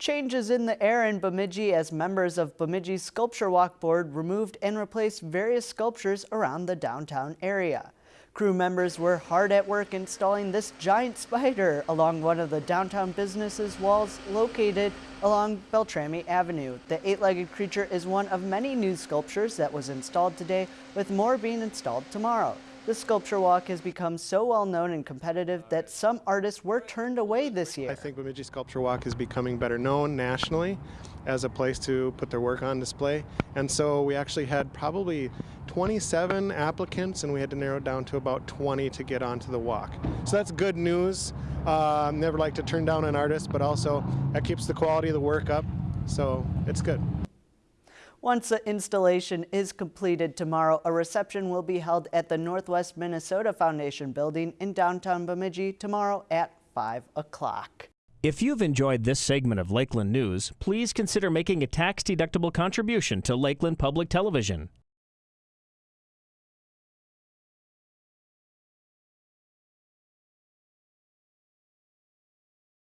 Changes in the air in Bemidji as members of Bemidji's Sculpture Walk Board removed and replaced various sculptures around the downtown area. Crew members were hard at work installing this giant spider along one of the downtown businesses walls located along Beltrami Avenue. The eight-legged creature is one of many new sculptures that was installed today with more being installed tomorrow. The sculpture walk has become so well known and competitive that some artists were turned away this year. I think Bemidji Sculpture Walk is becoming better known nationally as a place to put their work on display. And so we actually had probably 27 applicants and we had to narrow it down to about 20 to get onto the walk. So that's good news. Uh, never like to turn down an artist, but also that keeps the quality of the work up. So it's good. Once the installation is completed tomorrow, a reception will be held at the Northwest Minnesota Foundation building in downtown Bemidji tomorrow at 5 o'clock. If you've enjoyed this segment of Lakeland News, please consider making a tax-deductible contribution to Lakeland Public Television.